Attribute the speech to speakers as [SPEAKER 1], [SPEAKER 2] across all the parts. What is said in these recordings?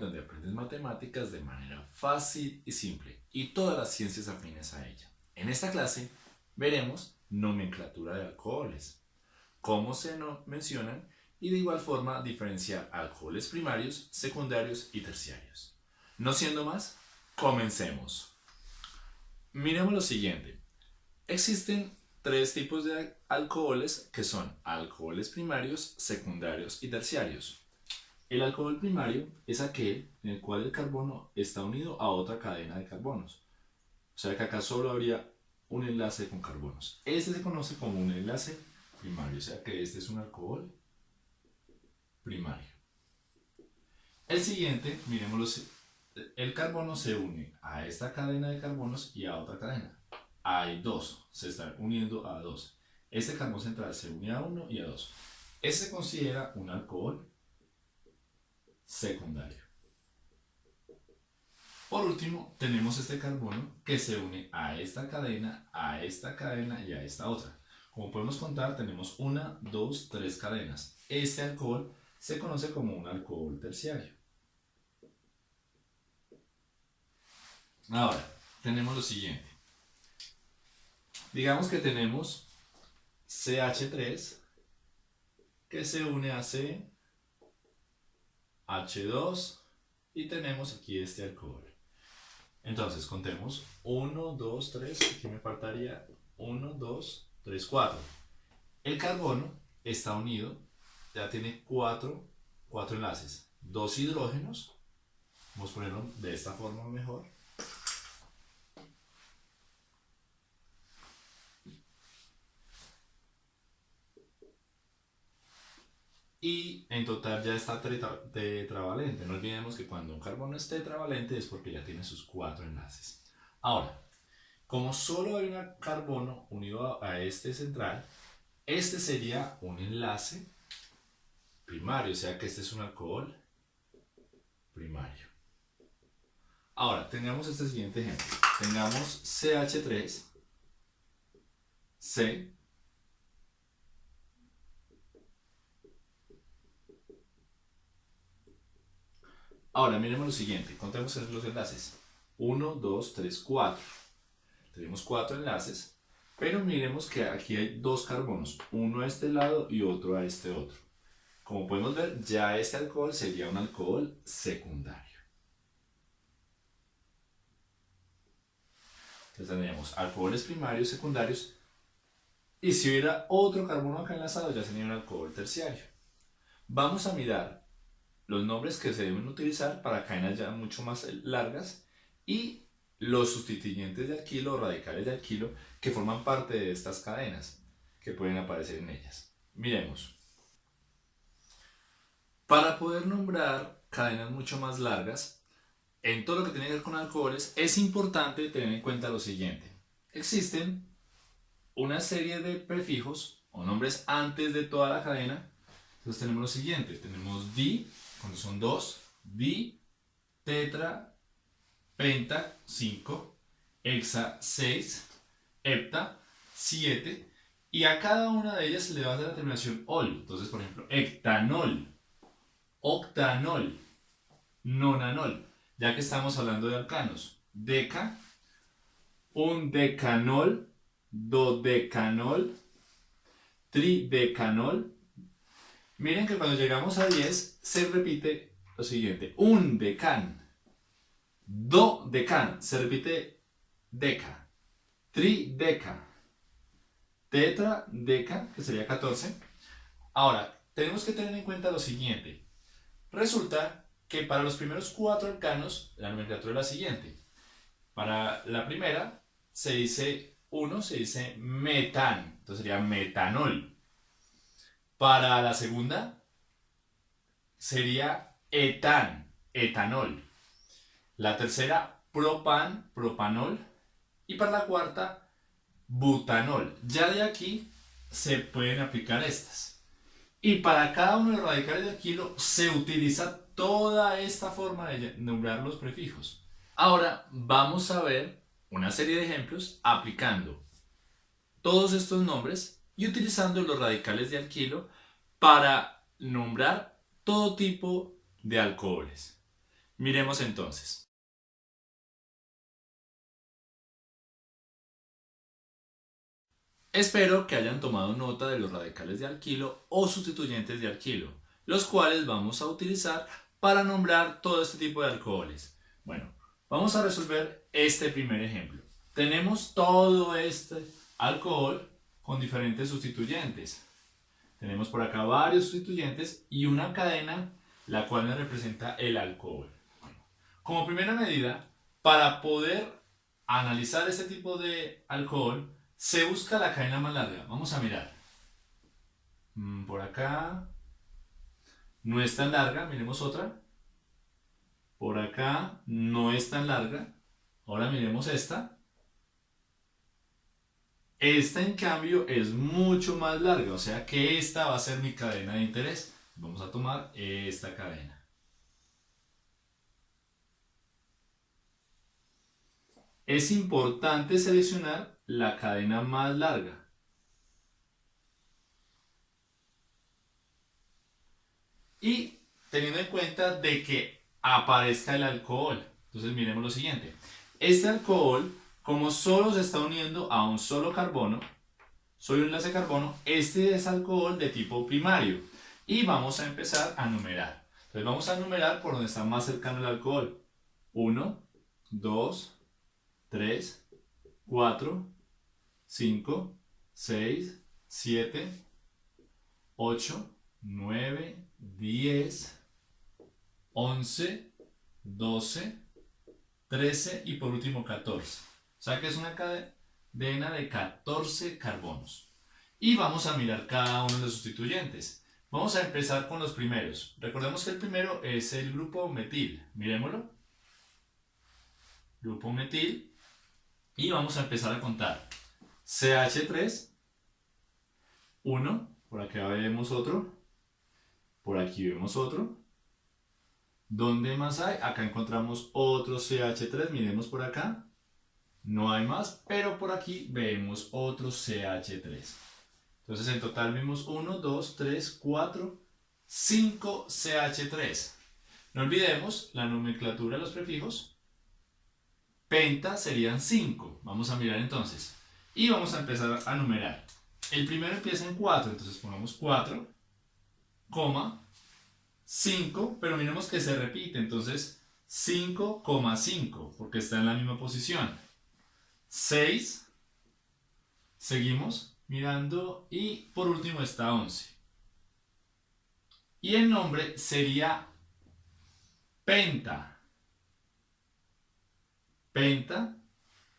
[SPEAKER 1] donde aprendes matemáticas de manera fácil y simple y todas las ciencias afines a ella. En esta clase veremos nomenclatura de alcoholes, cómo se mencionan y de igual forma diferenciar alcoholes primarios, secundarios y terciarios. No siendo más, comencemos. Miremos lo siguiente. Existen tres tipos de alcoholes que son alcoholes primarios, secundarios y terciarios. El alcohol primario es aquel en el cual el carbono está unido a otra cadena de carbonos. O sea que acá solo habría un enlace con carbonos. Este se conoce como un enlace primario, o sea que este es un alcohol primario. El siguiente, miremoslo, el carbono se une a esta cadena de carbonos y a otra cadena hay dos, se están uniendo a dos. Este carbón central se une a uno y a dos. Este se considera un alcohol secundario. Por último, tenemos este carbono que se une a esta cadena, a esta cadena y a esta otra. Como podemos contar, tenemos una, dos, tres cadenas. Este alcohol se conoce como un alcohol terciario. Ahora, tenemos lo siguiente. Digamos que tenemos CH3 que se une a C, H2 y tenemos aquí este alcohol. Entonces contemos 1, 2, 3, aquí me faltaría 1, 2, 3, 4. El carbono está unido, ya tiene 4, 4 enlaces, dos hidrógenos, vamos a ponerlo de esta forma mejor, y en total ya está tetravalente. No olvidemos que cuando un carbono es tetravalente es porque ya tiene sus cuatro enlaces. Ahora, como solo hay un carbono unido a este central, este sería un enlace primario, o sea que este es un alcohol primario. Ahora, tengamos este siguiente ejemplo. Tengamos CH3, C, Ahora, miremos lo siguiente, contemos los enlaces. 1, 2, 3, 4. Tenemos 4 enlaces, pero miremos que aquí hay dos carbonos, uno a este lado y otro a este otro. Como podemos ver, ya este alcohol sería un alcohol secundario. Entonces tendríamos alcoholes primarios, secundarios, y si hubiera otro carbono acá enlazado ya sería un alcohol terciario. Vamos a mirar los nombres que se deben utilizar para cadenas ya mucho más largas y los sustituyentes de alquilo o radicales de alquilo que forman parte de estas cadenas que pueden aparecer en ellas. Miremos. Para poder nombrar cadenas mucho más largas, en todo lo que tiene que ver con alcoholes, es importante tener en cuenta lo siguiente. Existen una serie de prefijos o nombres antes de toda la cadena. Entonces tenemos lo siguiente, tenemos di, son 2, di, tetra, penta, 5, hexa, 6, hepta, 7, y a cada una de ellas le va a dar la terminación ol. Entonces, por ejemplo, hectanol, octanol, nonanol, ya que estamos hablando de alcanos. Deca, un decanol, dodecanol, tridecanol, Miren que cuando llegamos a 10 se repite lo siguiente. Un decan. Do decan. Se repite deca. Trideca. Tetra deca, que sería 14. Ahora, tenemos que tener en cuenta lo siguiente. Resulta que para los primeros cuatro alcanos, la nomenclatura es la siguiente. Para la primera, se dice 1, se dice metan. Entonces sería metanol. Para la segunda sería etan, etanol. La tercera, propan, propanol. Y para la cuarta, butanol. Ya de aquí se pueden aplicar estas. Y para cada uno de los radicales del kilo se utiliza toda esta forma de nombrar los prefijos. Ahora vamos a ver una serie de ejemplos aplicando todos estos nombres y utilizando los radicales de alquilo para nombrar todo tipo de alcoholes. Miremos entonces. Espero que hayan tomado nota de los radicales de alquilo o sustituyentes de alquilo, los cuales vamos a utilizar para nombrar todo este tipo de alcoholes. Bueno, vamos a resolver este primer ejemplo. Tenemos todo este alcohol con diferentes sustituyentes. Tenemos por acá varios sustituyentes y una cadena la cual me representa el alcohol. Como primera medida, para poder analizar este tipo de alcohol, se busca la cadena más larga. Vamos a mirar. Mm, por acá. No es tan larga. Miremos otra. Por acá no es tan larga. Ahora miremos esta. Esta en cambio es mucho más larga. O sea que esta va a ser mi cadena de interés. Vamos a tomar esta cadena. Es importante seleccionar la cadena más larga. Y teniendo en cuenta de que aparezca el alcohol. Entonces miremos lo siguiente. Este alcohol, como solo se está uniendo a un solo carbono, soy un enlace carbono, este es alcohol de tipo primario. Y vamos a empezar a numerar. Entonces vamos a numerar por donde está más cercano el alcohol. 1, 2, 3, 4, 5, 6, 7, 8, 9, 10, 11, 12, 13 y por último 14. Sea que es una cadena de 14 carbonos. Y vamos a mirar cada uno de los sustituyentes. Vamos a empezar con los primeros. Recordemos que el primero es el grupo metil. Miremoslo. Grupo metil. Y vamos a empezar a contar. CH3, 1, por acá vemos otro, por aquí vemos otro. ¿Dónde más hay? Acá encontramos otro CH3, miremos por acá. No hay más, pero por aquí vemos otro CH3. Entonces en total vimos 1, 2, 3, 4, 5 CH3. No olvidemos la nomenclatura de los prefijos. Penta serían 5. Vamos a mirar entonces. Y vamos a empezar a numerar. El primero empieza en 4, entonces pongamos 4, coma, 5, pero miremos que se repite, entonces 5,5, porque está en la misma posición. 6, seguimos mirando, y por último está 11. Y el nombre sería penta. Penta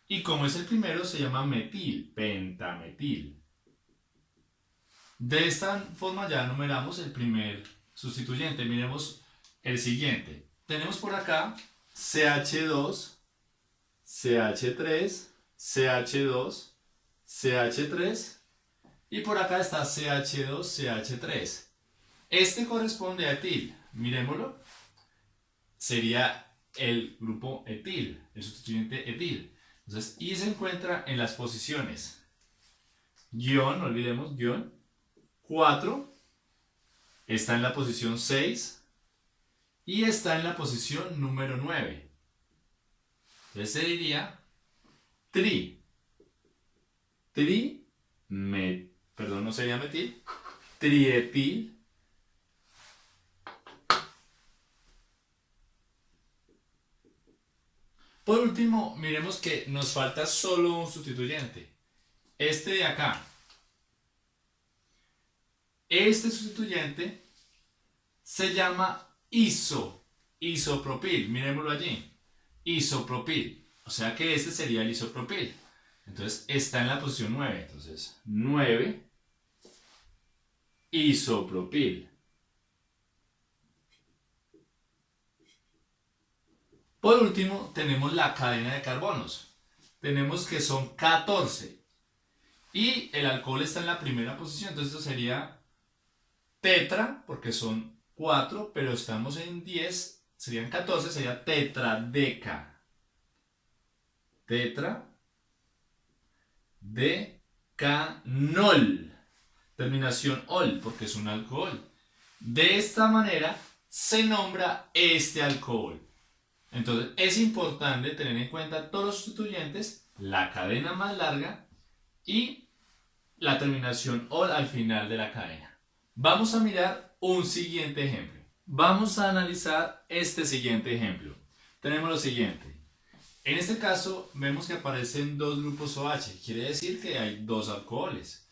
[SPEAKER 1] y como es el primero, se llama metil, pentametil. De esta forma ya numeramos el primer sustituyente. Miremos el siguiente. Tenemos por acá CH2, CH3, CH2, CH3 y por acá está CH2, CH3. Este corresponde a etil. Miremoslo. Sería el grupo etil, el sustituyente etil. Entonces, y se encuentra en las posiciones guion, no olvidemos, guion 4, está en la posición 6 y está en la posición número 9. Entonces se diría tri. Tri, me, perdón, no sería metil, trietil Por último, miremos que nos falta solo un sustituyente. Este de acá. Este sustituyente se llama iso, isopropil. Miremoslo allí. Isopropil. O sea que este sería el isopropil. Entonces está en la posición 9. Entonces 9 isopropil. Por último, tenemos la cadena de carbonos. Tenemos que son 14. Y el alcohol está en la primera posición, entonces esto sería tetra, porque son 4, pero estamos en 10, serían 14, sería tetradeca. Tetra decanol. Terminación ol, porque es un alcohol. De esta manera se nombra este alcohol. Entonces es importante tener en cuenta todos los sustituyentes, la cadena más larga y la terminación OL al final de la cadena. Vamos a mirar un siguiente ejemplo. Vamos a analizar este siguiente ejemplo. Tenemos lo siguiente. En este caso vemos que aparecen dos grupos OH, quiere decir que hay dos alcoholes.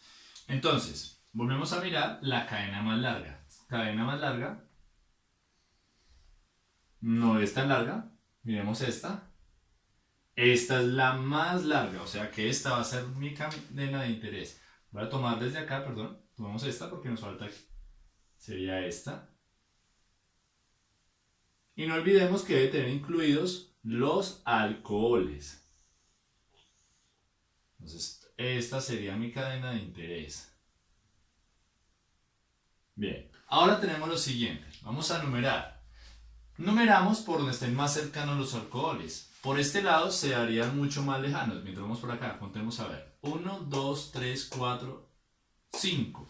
[SPEAKER 1] Entonces, volvemos a mirar la cadena más larga. Cadena más larga no es tan larga. Miremos esta. Esta es la más larga, o sea que esta va a ser mi cadena de interés. Voy a tomar desde acá, perdón. Tomamos esta porque nos falta aquí. Sería esta. Y no olvidemos que debe tener incluidos los alcoholes. Entonces, esta sería mi cadena de interés. Bien, ahora tenemos lo siguiente. Vamos a numerar. Numeramos por donde estén más cercanos los alcoholes. Por este lado se harían mucho más lejanos. Mientras vamos por acá, contemos a ver. 1, 2, 3, 4, 5.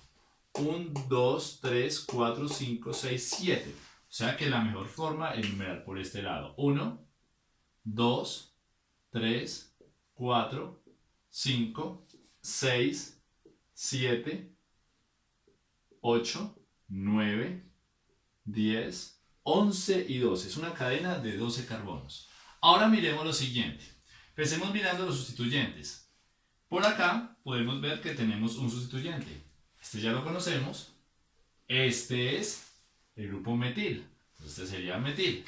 [SPEAKER 1] 1, 2, 3, 4, 5, 6, 7. O sea que la mejor forma es numerar por este lado. 1, 2, 3, 4, 5, 6, 7, 8, 9, 10, 11 y 12. Es una cadena de 12 carbonos. Ahora miremos lo siguiente. Empecemos mirando los sustituyentes. Por acá podemos ver que tenemos un sustituyente. Este ya lo conocemos. Este es el grupo metil. Este sería metil.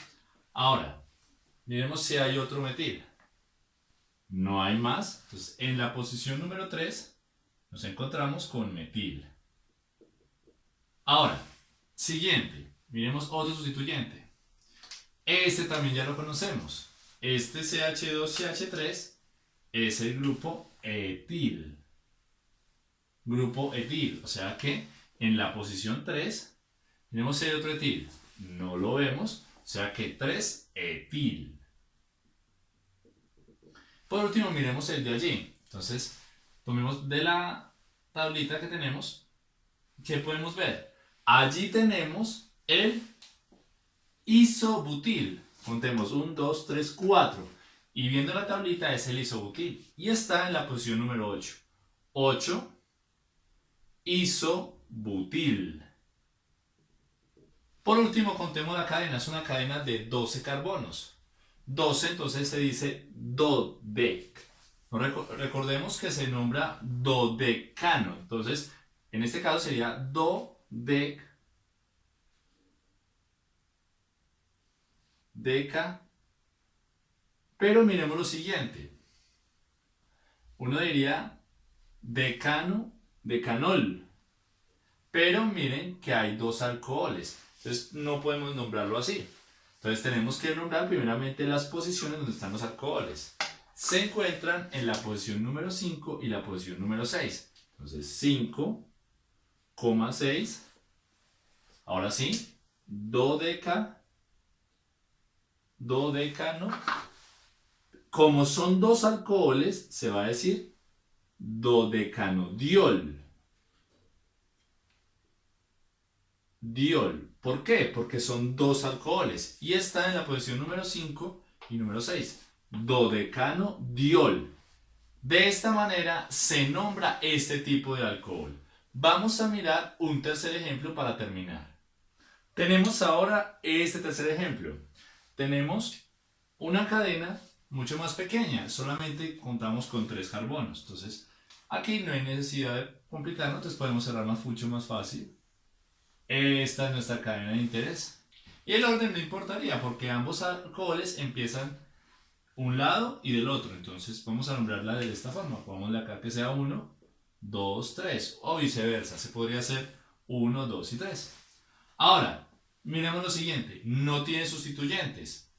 [SPEAKER 1] Ahora, Miremos si hay otro metil. No hay más. Entonces, en la posición número 3 nos encontramos con metil. Ahora, siguiente. Miremos otro sustituyente. Este también ya lo conocemos. Este CH2CH3 es el grupo etil. Grupo etil. O sea que en la posición 3 tenemos hay otro etil. No lo vemos. O sea que 3 etil. Por último, miremos el de allí. Entonces, tomemos de la tablita que tenemos, ¿qué podemos ver? Allí tenemos el isobutil. Contemos 1, 2, 3, 4. Y viendo la tablita es el isobutil. Y está en la posición número 8. 8, isobutil. Por último, contemos la cadena. Es una cadena de 12 carbonos. 12, entonces se dice dodec. Recordemos que se nombra dodecano. Entonces, en este caso sería dodec deca. Pero miremos lo siguiente. Uno diría decano, decanol. Pero miren que hay dos alcoholes. Entonces no podemos nombrarlo así. Entonces tenemos que nombrar primeramente las posiciones donde están los alcoholes. Se encuentran en la posición número 5 y la posición número 6. Entonces 5,6. Ahora sí, dodeca, dodecano. Como son dos alcoholes, se va a decir dodecanodiol. Diol. ¿Por qué? Porque son dos alcoholes y está en la posición número 5 y número 6. Dodecano diol. De esta manera se nombra este tipo de alcohol. Vamos a mirar un tercer ejemplo para terminar. Tenemos ahora este tercer ejemplo. Tenemos una cadena mucho más pequeña, solamente contamos con tres carbonos. Entonces, aquí no hay necesidad de complicarnos, entonces podemos cerrarnos mucho más fácil. Esta es nuestra cadena de interés. Y el orden no importaría porque ambos alcoholes empiezan un lado y del otro. Entonces vamos a nombrarla de esta forma. Pongámosle acá que sea 1, 2, 3 o viceversa. Se podría hacer 1, 2 y 3. Ahora, miremos lo siguiente. No tiene sustituyentes.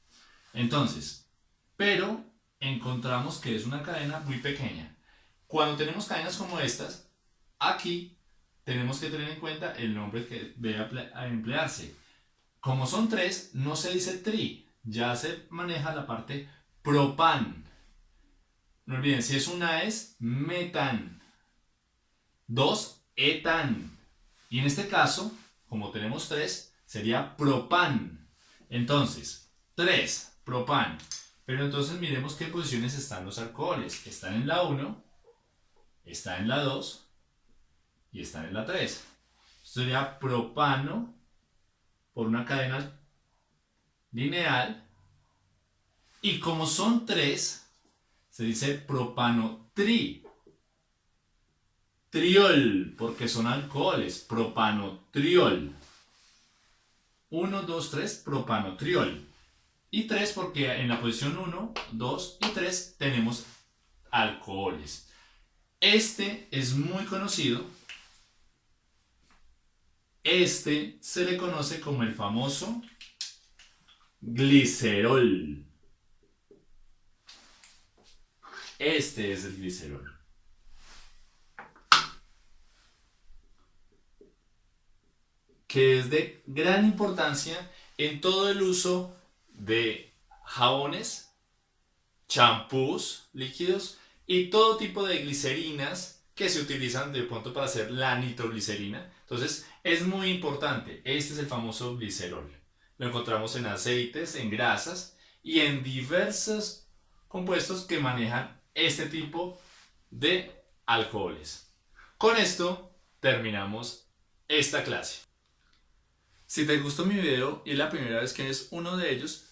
[SPEAKER 1] Entonces, pero encontramos que es una cadena muy pequeña. Cuando tenemos cadenas como estas, aquí tenemos que tener en cuenta el nombre que debe emplearse. Como son tres, no se dice tri, ya se maneja la parte propan. No olviden, si es una es metan. Dos, etan. Y en este caso, como tenemos tres, sería propan. Entonces, 3, propan. Pero entonces miremos qué posiciones están los alcoholes. Están en la 1, está en la 2 y están en la 3. Esto sería propano por una cadena lineal. Y como son 3, se dice propano tri. Triol, porque son alcoholes. Propanotriol. 1, 2, 3, propanotriol. Y 3 porque en la posición 1, 2 y 3 tenemos alcoholes. Este es muy conocido. Este se le conoce como el famoso glicerol. Este es el glicerol. Que es de gran importancia en todo el uso de jabones, champús líquidos y todo tipo de glicerinas que se utilizan de pronto para hacer la nitroglicerina. Entonces es muy importante. Este es el famoso glicerol. Lo encontramos en aceites, en grasas y en diversos compuestos que manejan este tipo de alcoholes. Con esto terminamos esta clase. Si te gustó mi video y es la primera vez que ves uno de ellos,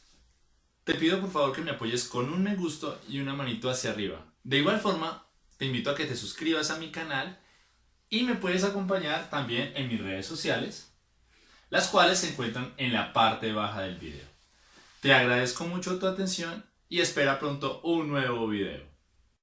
[SPEAKER 1] te pido por favor que me apoyes con un me gusta y una manito hacia arriba. De igual forma, te invito a que te suscribas a mi canal y me puedes acompañar también en mis redes sociales, las cuales se encuentran en la parte baja del video. Te agradezco mucho tu atención y espera pronto un nuevo video.